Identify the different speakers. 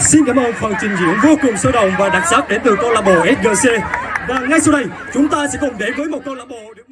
Speaker 1: Xin cảm ơn phần trình diễn vô cùng sôi động và đặc sắc đến từ câu lạc bộ SGC. Và ngay sau đây, chúng ta sẽ cùng đến với một câu lạc bộ được